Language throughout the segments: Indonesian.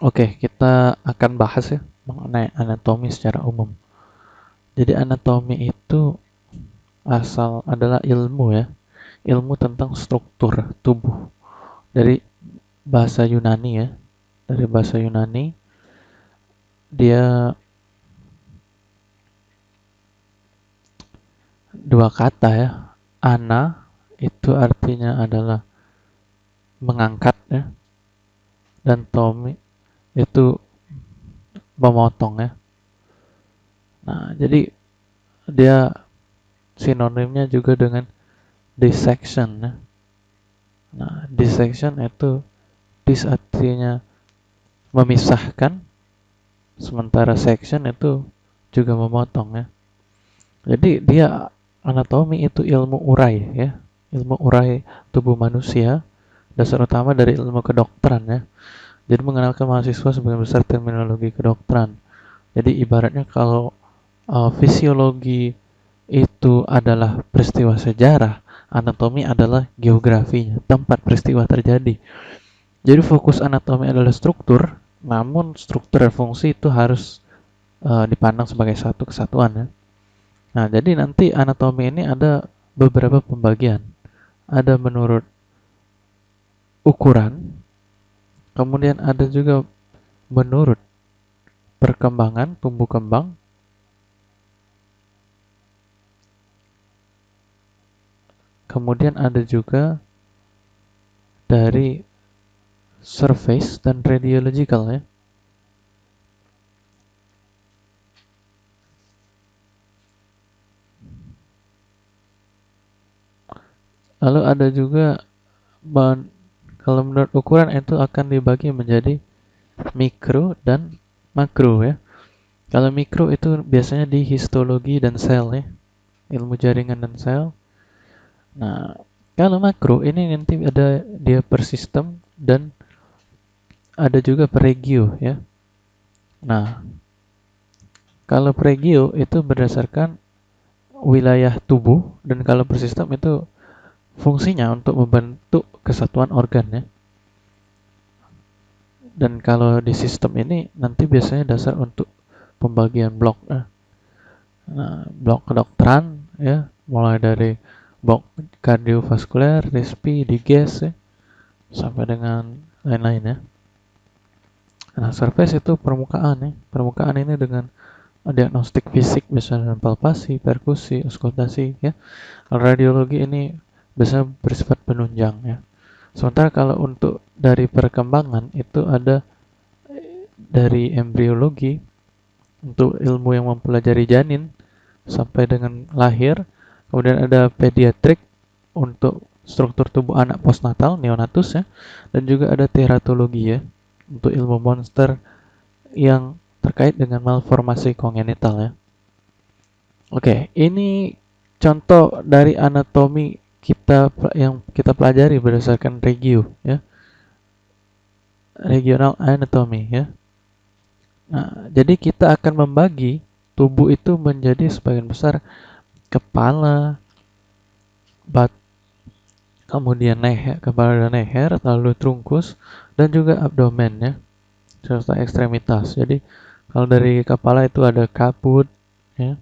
Oke, kita akan bahas ya mengenai anatomi secara umum. Jadi anatomi itu asal adalah ilmu ya, ilmu tentang struktur tubuh dari bahasa Yunani ya, dari bahasa Yunani dia dua kata ya, ana itu artinya adalah mengangkat ya, dan tomi itu memotong ya. Nah, jadi dia sinonimnya juga dengan dissection ya. Nah, dissection itu dis artinya memisahkan sementara section itu juga memotong ya. Jadi dia anatomi itu ilmu urai ya, ilmu urai tubuh manusia dasar utama dari ilmu kedokteran ya. Jadi mengenalkan mahasiswa sebagian besar terminologi kedokteran. Jadi ibaratnya kalau uh, fisiologi itu adalah peristiwa sejarah, anatomi adalah geografinya, tempat peristiwa terjadi. Jadi fokus anatomi adalah struktur, namun struktur dan fungsi itu harus uh, dipandang sebagai satu kesatuan ya. Nah, jadi nanti anatomi ini ada beberapa pembagian. Ada menurut ukuran, kemudian ada juga menurut perkembangan tumbuh kembang, Kemudian ada juga dari surface dan radiological ya. Lalu ada juga kalau menurut ukuran itu akan dibagi menjadi mikro dan makro ya. Kalau mikro itu biasanya di histologi dan sel ya. Ilmu jaringan dan sel. Nah, kalau makro ini nanti ada dia per sistem dan ada juga per regio ya. Nah, kalau per regio itu berdasarkan wilayah tubuh dan kalau per sistem itu fungsinya untuk membentuk kesatuan organ ya. Dan kalau di sistem ini nanti biasanya dasar untuk pembagian blok. Nah, blok kedokteran ya, mulai dari bok kardiovaskuler, respi, diges ya, sampai dengan lain-lain ya. Nah, surface itu permukaan ya. Permukaan ini dengan diagnostik fisik misalnya palpasi, perkusi, auskultasi ya. Radiologi ini bisa bersifat penunjang ya. Sementara kalau untuk dari perkembangan itu ada dari embriologi untuk ilmu yang mempelajari janin sampai dengan lahir Kemudian ada pediatrik untuk struktur tubuh anak postnatal neonatus ya dan juga ada teratologi ya untuk ilmu monster yang terkait dengan malformasi kongenital ya. Oke, ini contoh dari anatomi kita yang kita pelajari berdasarkan regio ya. Regional anatomy ya. Nah, jadi kita akan membagi tubuh itu menjadi sebagian besar kepala, bat, kemudian leher, kepala dan leher, lalu trunkus, dan juga abdomen ya, serta ekstremitas. Jadi kalau dari kepala itu ada kaput, ya,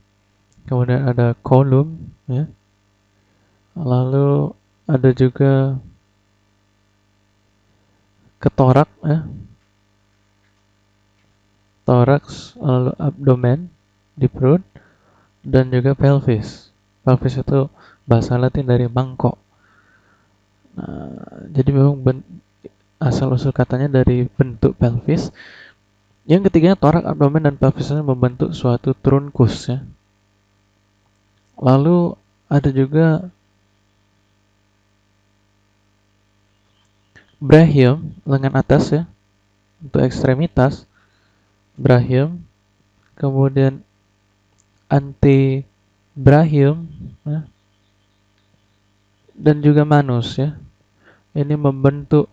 kemudian ada kolum, ya, lalu ada juga ketorak, ya, toraks, lalu abdomen di perut, dan juga pelvis. Pelvis itu bahasa Latin dari mangkok. Nah, jadi memang asal usul katanya dari bentuk pelvis. Yang ketiganya torak, abdomen dan pelvisnya membentuk suatu trunkus ya. Lalu ada juga brachium lengan atas ya untuk ekstremitas brachium kemudian anti Brahim ya, dan juga manus ya ini membentuk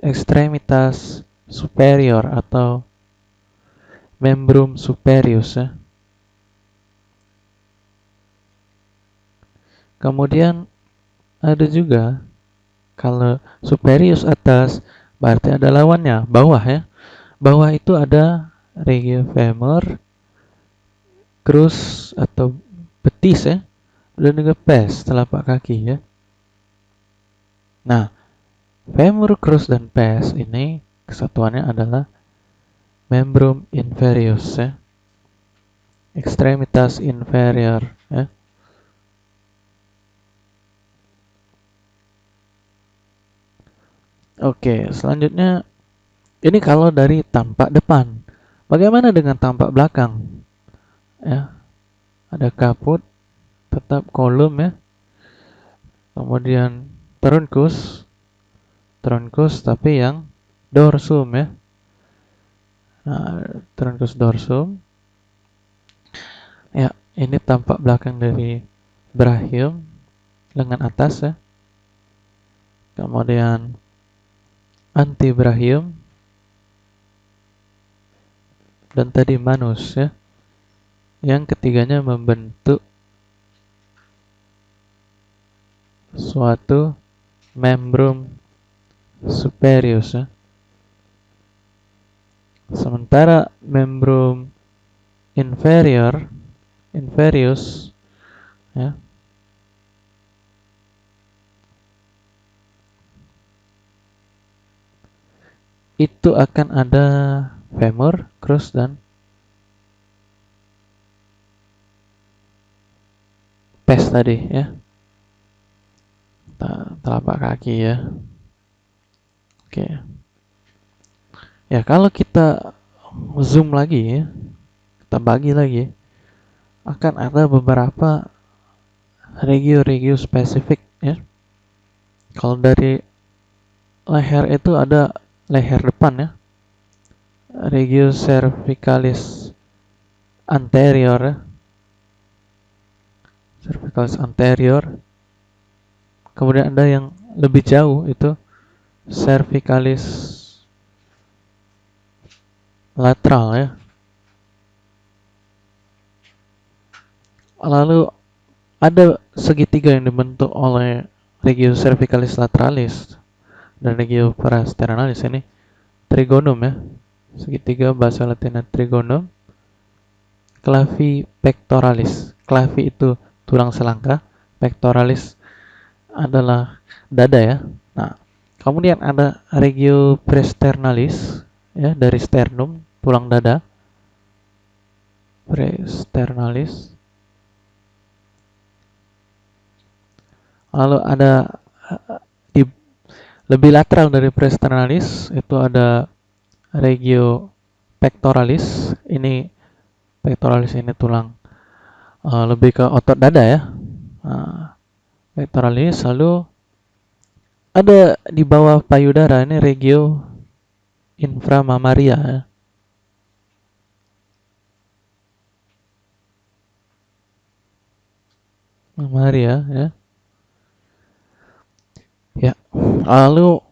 ekstremitas superior atau membrum superius ya. Kemudian ada juga kalau superius atas berarti ada lawannya bawah ya. bawah itu ada regio femur, crus atau betis ya, dan juga pes telapak kaki ya. Nah, femur, crus dan pes ini kesatuannya adalah membrum inferius ya. Extremitas inferior ya. Oke, selanjutnya ini kalau dari tampak depan. Bagaimana dengan tampak belakang? Ya. Ada kaput, tetap kolom ya. Kemudian trunkus. Trunkus tapi yang dorsum ya. Nah, trunkus dorsum. Ya, ini tampak belakang dari brachium lengan atas ya. Kemudian anti Ibrahim dan tadi manus ya. Yang ketiganya membentuk suatu membrum superius ya. Sementara membrum inferior inferius ya itu akan ada femur, crus dan pes tadi ya. Telapak kaki ya. Oke. Ya, kalau kita zoom lagi ya, kita bagi lagi akan ada beberapa regio-regio spesifik ya. Kalau dari leher itu ada leher depan ya. Regio cervicalis anterior ya. cervicalis anterior. Kemudian ada yang lebih jauh itu cervicalis lateral ya. Lalu ada segitiga yang dibentuk oleh regio cervicalis lateralis dan regio parasternalis ini trigonum ya. Segitiga bahasa latinnya trigonum. Clavi pectoralis. Clavi itu tulang selangka pectoralis adalah dada ya. Nah kemudian ada regio presternalis ya dari sternum tulang dada. Presternalis. Lalu ada lebih lateral dari presternalis itu ada regio pectoralis. Ini pectoralis ini tulang uh, lebih ke otot dada ya. Uh, pectoralis lalu ada di bawah payudara ini regio inframamaria ya. Mamaria ya. Ya, lalu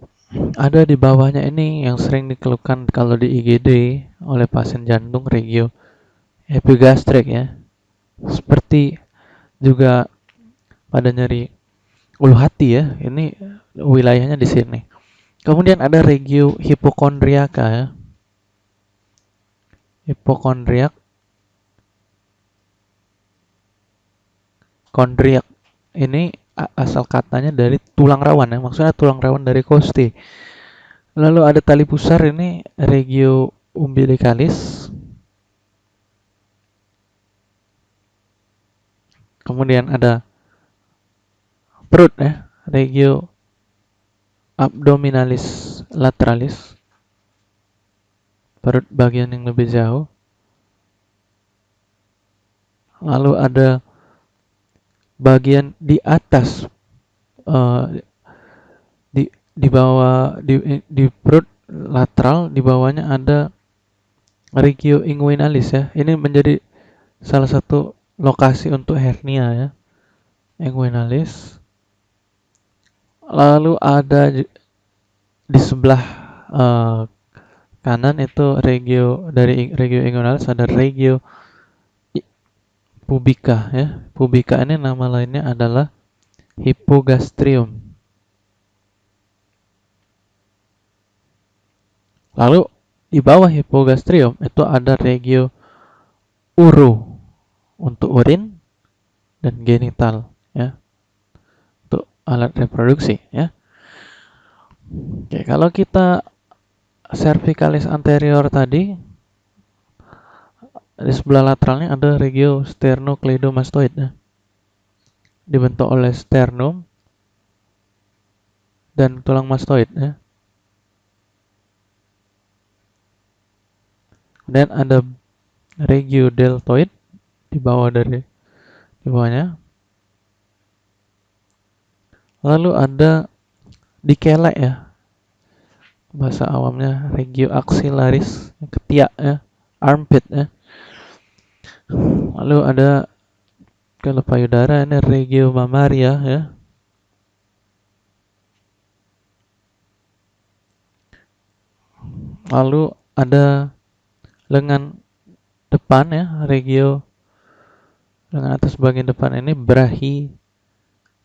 ada di bawahnya ini yang sering dikeluhkan kalau di IGD oleh pasien jantung regio epigastrik ya. Seperti juga pada nyeri ulu hati ya. Ini wilayahnya di sini. Kemudian ada regio hipokondriaka ya. Hipokondriak kondriak ini asal katanya dari tulang rawan ya maksudnya tulang rawan dari kosti. Lalu ada tali pusar ini regio umbilicalis. Kemudian ada perut ya regio abdominalis lateralis perut bagian yang lebih jauh. Lalu ada bagian di atas uh, di di bawah di di perut lateral di bawahnya ada regio inguinalis ya. Ini menjadi salah satu lokasi untuk hernia ya inguinalis. Lalu ada di sebelah uh, kanan itu regio dari regio inguinalis ada regio pubica ya. Pubica ini nama lainnya adalah hypogastrium. Lalu di bawah hipogastrium itu ada regio uro untuk urin dan genital ya untuk alat reproduksi ya oke kalau kita cervicalis anterior tadi di sebelah lateralnya ada regio sternocleidomastoid. Ya. dibentuk oleh sternum dan tulang mastoid ya. Dan ada regio deltoid di bawah dari di bawahnya. Lalu ada dikelek ya. Bahasa awamnya regio axillaris ketiak ya. Armpit ya lalu ada kalau payudara ini regio mamaria ya lalu ada lengan depan ya regio dengan atas bagian depan ini berahi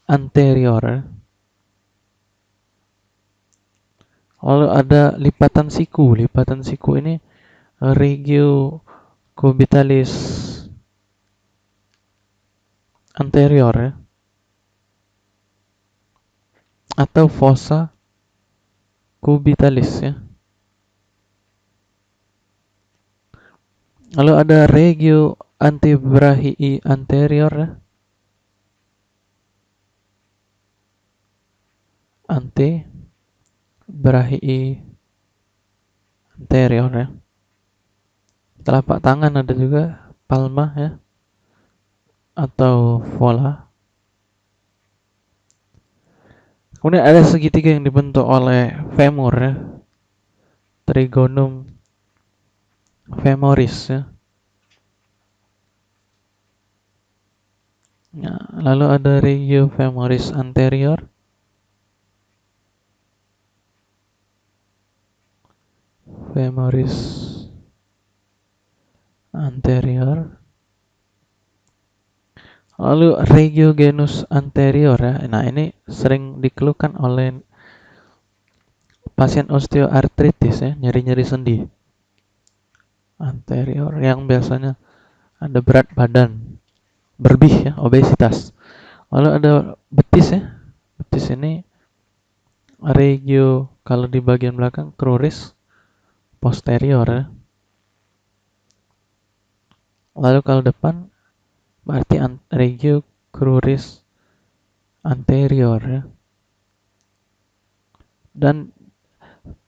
anterior. Lalu ada lipatan siku. Lipatan siku ini regio cubitalis anterior ya. Atau fossa cubitalis ya. Lalu ada regio antebrachiii anterior ya. ante brachii anterior ya telapak tangan ada juga palma ya atau vola kemudian ada segitiga yang dibentuk oleh femur ya trigonum femoris ya Ya, lalu ada regio femoris anterior. Femoris anterior. Lalu regio genus anterior ya. Nah, ini sering dikeluhkan oleh pasien osteoartritis ya, nyeri-nyeri sendi. Anterior yang biasanya ada berat badan berlebih ya obesitas lalu ada betis ya betis ini regio kalau di bagian belakang cruris posterior ya. lalu kalau depan berarti regio cruris anterior ya. dan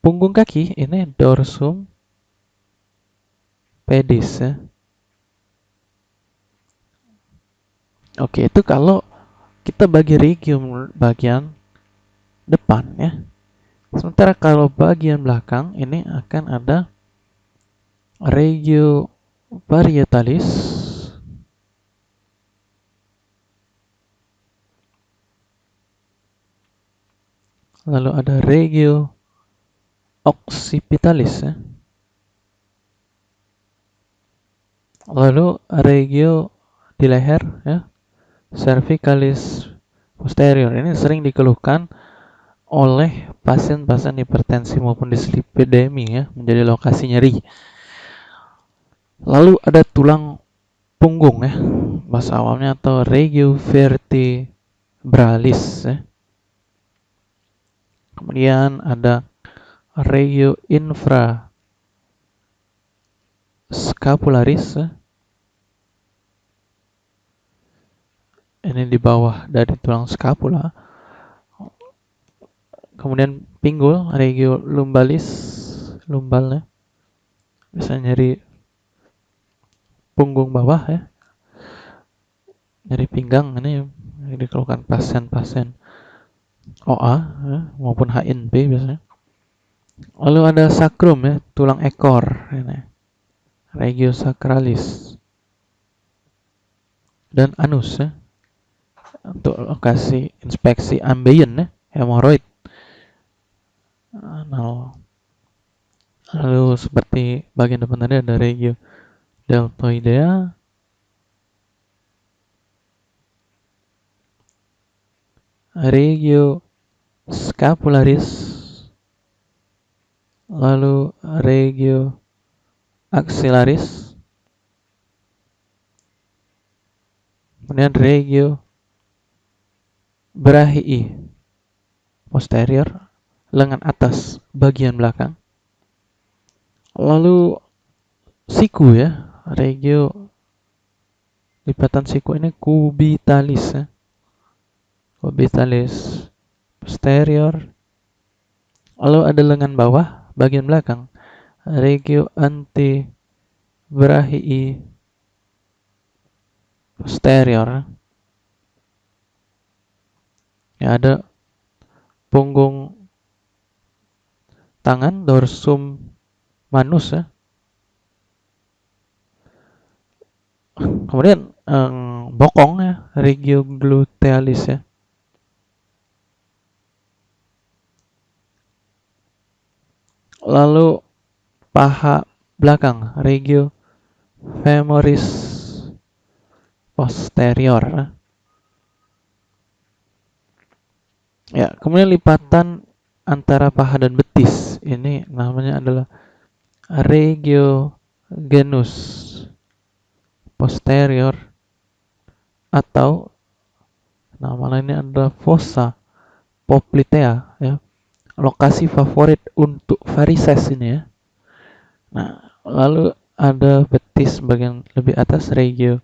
punggung kaki ini dorsum pedis ya Oke, itu kalau kita bagi regium bagian depan ya. Sementara kalau bagian belakang ini akan ada regio varietalis lalu ada regio occipitalis ya. Lalu regio di leher ya cervicalis posterior ini sering dikeluhkan oleh pasien-pasien hipertensi maupun dislipidemi ya menjadi lokasi nyeri. Lalu ada tulang punggung ya bahasa awamnya atau regio vertebralis ya. Kemudian ada regio infra scapularis. Ini di bawah dari tulang scapula. Kemudian pinggul regio lumbalis lumbalnya. Bisa nyeri punggung bawah ya. Nyeri pinggang ini dikeluhkan pasien-pasien OA ya, maupun HNP biasanya. Lalu ada sakrum ya tulang ekor ini. Regio sacralis dan anus ya untuk lokasi inspeksi ambien ya, hemoroid. Nah, lalu seperti bagian depan tadi ada regio deltoidea, regio scapularis, lalu regio axillaris, kemudian regio brachii posterior, lengan atas bagian belakang, lalu siku ya, regio lipatan siku ini kubitalis ya. Kubitalis posterior. Lalu ada lengan bawah bagian belakang regio anti brachii posterior. Ya ada punggung tangan dorsum manus ya. Kemudian um, bokong ya, regio glutealis ya. Lalu paha belakang, regio femoris posterior. Ya, kemudian lipatan antara paha dan betis. Ini namanya adalah regio genus posterior atau nama lainnya adalah fossa poplitea ya lokasi favorit untuk varises ini ya. Nah, lalu ada betis bagian lebih atas regio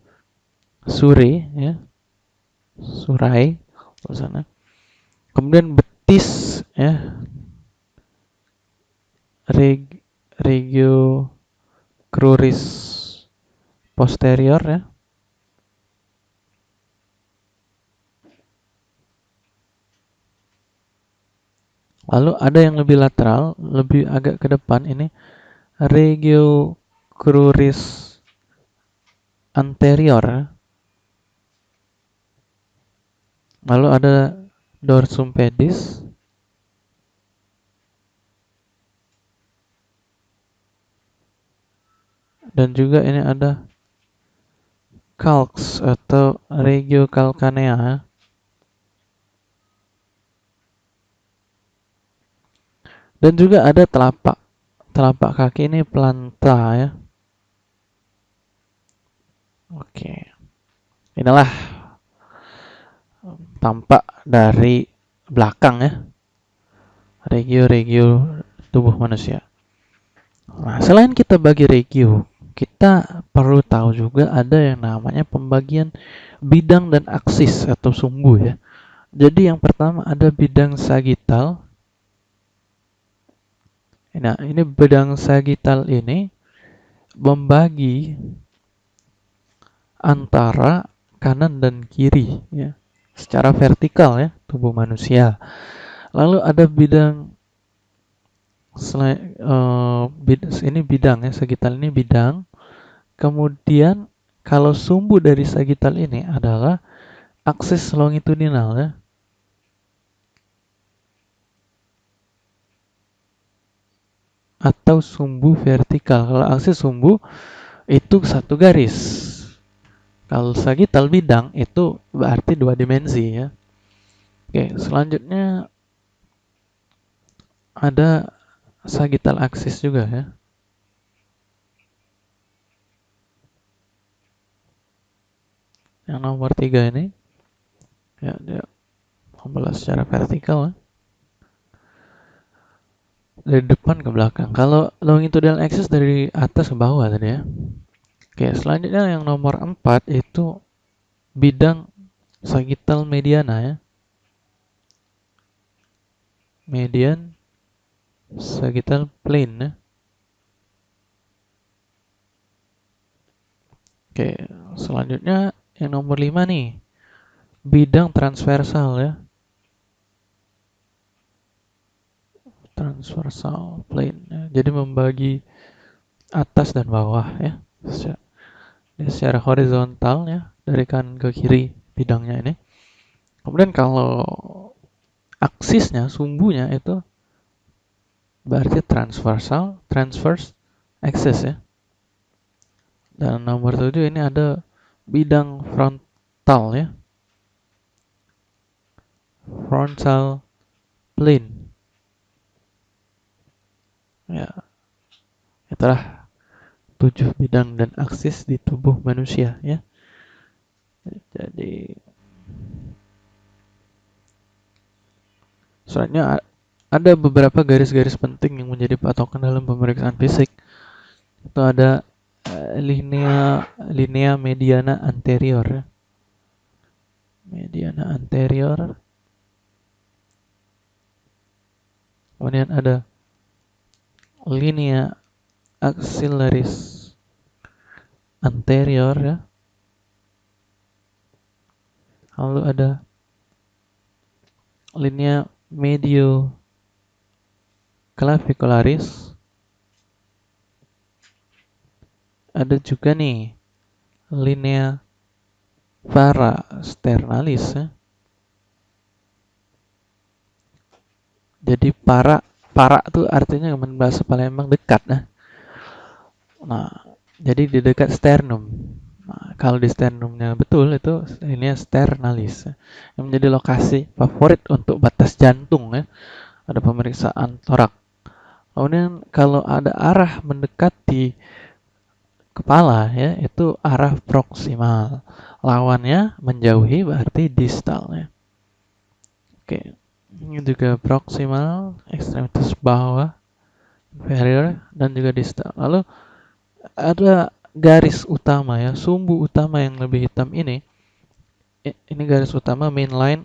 sure ya. Surai sana. Kemudian betis ya. Reg, regio cruris posterior ya. Lalu ada yang lebih lateral, lebih agak ke depan ini regio cruris anterior. Lalu ada dorsum pedis. Dan juga ini ada calx atau regio calcanea. Dan juga ada telapak telapak kaki ini planta ya. Oke. Inilah tampak dari belakang ya. Regio-regio tubuh manusia. Nah, selain kita bagi regio, kita perlu tahu juga ada yang namanya pembagian bidang dan aksis atau sumbu ya. Jadi yang pertama ada bidang sagital, Nah, ini bedang sagital ini membagi antara kanan dan kiri ya, secara vertikal ya tubuh manusia. Lalu ada bidang selain uh, bid, ini bidang ya, sagital ini bidang. Kemudian kalau sumbu dari sagital ini adalah aksis longitudinal ya. Atau sumbu vertikal. Kalau aksis sumbu itu satu garis. Kalau sagital bidang itu berarti dua dimensi ya. Oke, selanjutnya ada sagital aksis juga ya. Yang nomor tiga ini ya dia membelah secara vertikal ya dari depan ke belakang. Kalau longitudinal axis dari atas ke bawah tadi ya. Oke, selanjutnya yang nomor 4 itu bidang sagittal mediana ya. Median sagittal plane ya. Oke, selanjutnya yang nomor 5 nih. Bidang transversal ya. Transversal plane ya. jadi membagi atas dan bawah ya. Secara, secara horizontal ya dari kanan ke kiri bidangnya ini. Kemudian kalau aksisnya sumbunya itu berarti transversal transverse axis ya. Dan nomor tujuh ini ada bidang frontal ya. Frontal plane Ya, itulah tujuh bidang dan aksis di tubuh manusia ya. Jadi selanjutnya ada beberapa garis-garis penting yang menjadi patokan dalam pemeriksaan fisik. Itu ada uh, linea linea mediana anterior. Ya. Mediana anterior. Kemudian ada linea axillaris anterior ya. Lalu ada linea medio clavicularis. Ada juga nih linea parasternalis ya. Jadi para para itu artinya bahasa Palembang dekat nah. Nah, jadi di dekat sternum. Nah, kalau di sternumnya betul itu ini sternalis yang menjadi lokasi favorit untuk batas jantung ya. Ada pemeriksaan torak. Kemudian kalau ada arah mendekati kepala ya itu arah proksimal. Lawannya menjauhi berarti distal ya. Oke. Ini juga proksimal, ekstremitas bawah, inferior dan juga distal. Lalu ada garis utama ya, sumbu utama yang lebih hitam ini, ini garis utama main line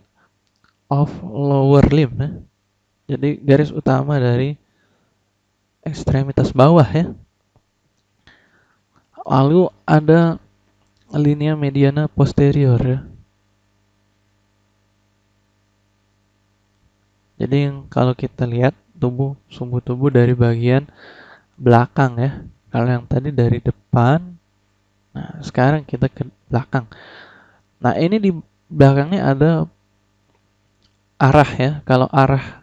of lower limb ya. Jadi garis utama dari ekstremitas bawah ya. Lalu ada linea mediana posterior ya. Jadi kalau kita lihat tubuh sumbu tubuh dari bagian belakang ya, kalau yang tadi dari depan, nah sekarang kita ke belakang. Nah ini di belakangnya ada arah ya. Kalau arah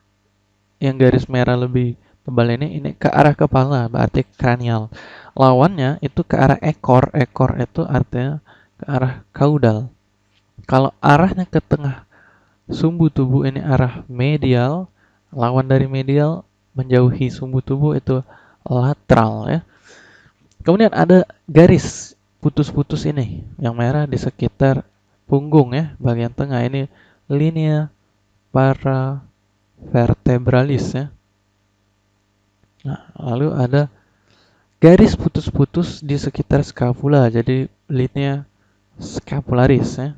yang garis merah lebih tebal ini, ini ke arah kepala, berarti kranial. Lawannya itu ke arah ekor, ekor itu artinya ke arah kaudal. Kalau arahnya ke tengah sumbu tubuh ini arah medial, lawan dari medial menjauhi sumbu tubuh itu lateral ya. Kemudian ada garis putus-putus ini yang merah di sekitar punggung ya, bagian tengah ini linea para vertebralis ya. Nah, lalu ada garis putus-putus di sekitar scapula, jadi linea scapularis ya.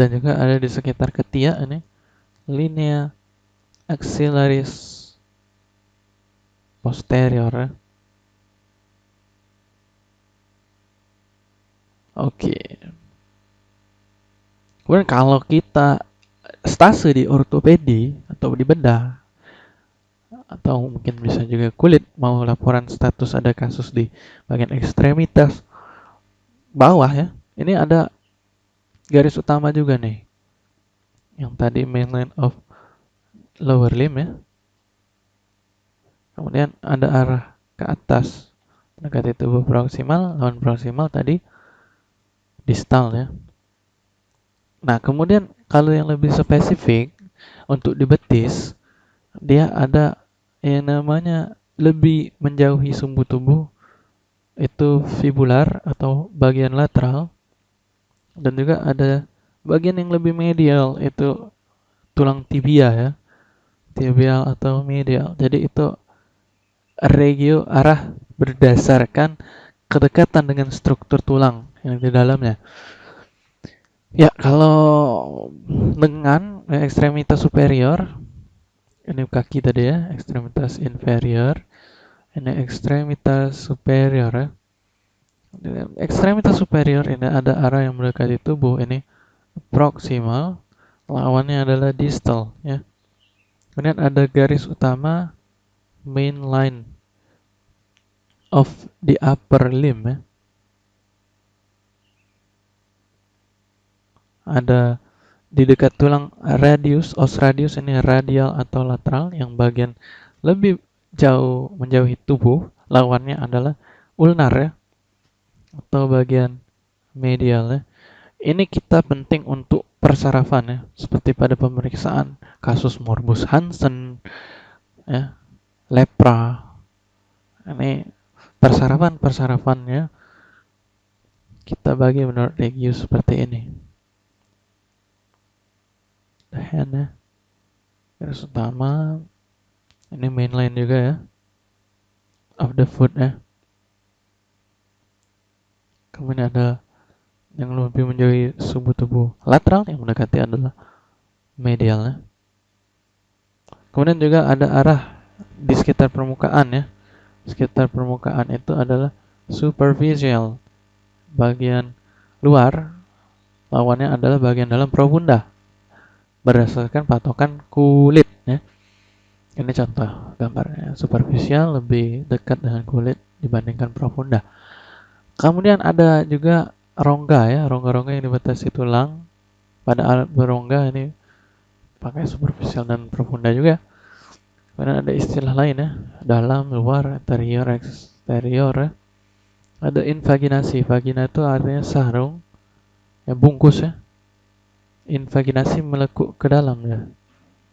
Dan juga ada di sekitar ketiak ini linea axillaris posterior. Oke. Kemudian kalau kita stase di ortopedi atau di bedah atau mungkin bisa juga kulit mau laporan status ada kasus di bagian ekstremitas bawah ya. Ini ada garis utama juga nih. Yang tadi mainline of lower limb ya. Kemudian ada arah ke atas mendekati tubuh proksimal, lawan proksimal tadi distal ya. Nah, kemudian kalau yang lebih spesifik untuk di betis, dia ada yang namanya lebih menjauhi sumbu tubuh itu fibular atau bagian lateral dan juga ada bagian yang lebih medial itu tulang tibia ya tibial atau medial jadi itu regio arah berdasarkan kedekatan dengan struktur tulang yang di dalamnya. Ya, kalau dengan ekstremitas superior, ini kaki tadi ya, ekstremitas inferior, ini ekstremitas superior ya. Ekstremitas superior ini ada arah yang mendekati tubuh, ini proximal, lawannya adalah distal ya. Kemudian ada garis utama main line of the upper limb ya. ada di dekat tulang radius, os radius ini radial atau lateral yang bagian lebih jauh menjauhi tubuh, lawannya adalah ulnar ya atau bagian medial ya. Ini kita penting untuk persarafan ya, seperti pada pemeriksaan kasus morbus Hansen ya. lepra. Ini persarapan-persarapannya kita bagi menurut regio seperti ini. The hand ya. Garis utama. Ini mainline juga ya. Of the foot ya. Kemudian ada yang lebih menjadi subuh tubuh lateral yang mendekati adalah medial ya. Kemudian juga ada arah di sekitar permukaan ya. Sekitar permukaan itu adalah superficial. Bagian luar lawannya adalah bagian dalam profunda berdasarkan patokan kulit ya. Ini contoh gambarnya. Superficial lebih dekat dengan kulit dibandingkan profunda. Kemudian ada juga rongga ya, rongga-rongga yang dibatasi tulang. Pada alat berongga ini pakai superficial dan profunda juga. Kemudian ada istilah lain ya, dalam, luar, interior, eksterior ya. Ada invaginasi. Vagina itu artinya sarung, ya bungkus ya invaginasi melekuk ke dalam ya.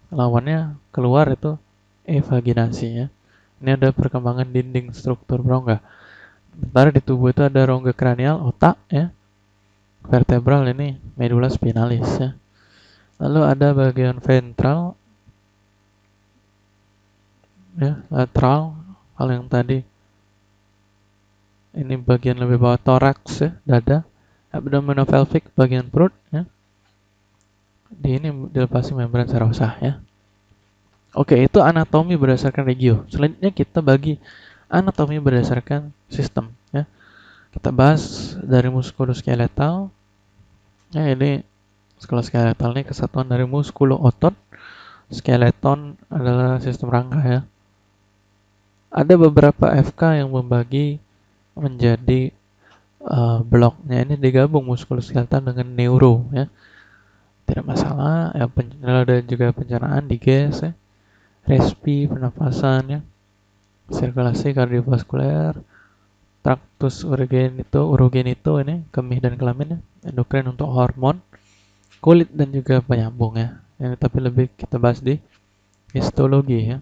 Lawannya keluar itu evaginasi ya. Ini ada perkembangan dinding struktur rongga. Sementara di tubuh itu ada rongga kranial, otak ya. Vertebral ini medula spinalis ya. Lalu ada bagian ventral ya, lateral hal yang tadi ini bagian lebih bawah toraks ya, dada, abdominopelvic bagian perut ya di ini dilepasi membran serosa ya. Oke, itu anatomi berdasarkan regio. Selanjutnya kita bagi anatomi berdasarkan sistem ya. Kita bahas dari muskuloskeletal. Ya, ini muskuloskeletal ini kesatuan dari muskulo otot. Skeleton adalah sistem rangka ya. Ada beberapa FK yang membagi menjadi uh, bloknya ini digabung muskuloskeletal dengan neuro ya tidak masalah ya ada juga pencernaan diges ya respi pernapasan ya sirkulasi kardiovaskuler traktus urogenito urogenito ini kemih dan kelamin ya endokrin untuk hormon kulit dan juga penyambung ya. Yang tapi lebih kita bahas di histologi ya